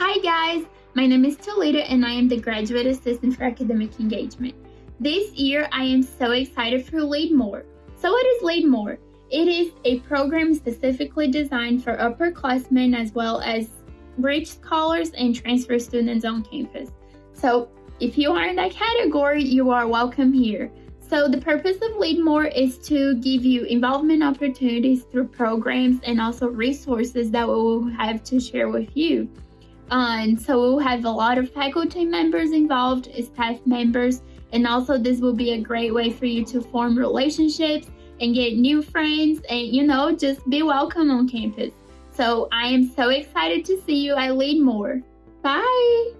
Hi guys, my name is Toledo and I am the Graduate Assistant for Academic Engagement. This year I am so excited for Lead More. So what is Lead More? It is a program specifically designed for upperclassmen as well as rich scholars and transfer students on campus. So if you are in that category, you are welcome here. So the purpose of Lead More is to give you involvement opportunities through programs and also resources that we will have to share with you. And so we'll have a lot of faculty members involved, staff members, and also this will be a great way for you to form relationships and get new friends and you know just be welcome on campus. So I am so excited to see you at Lead More. Bye.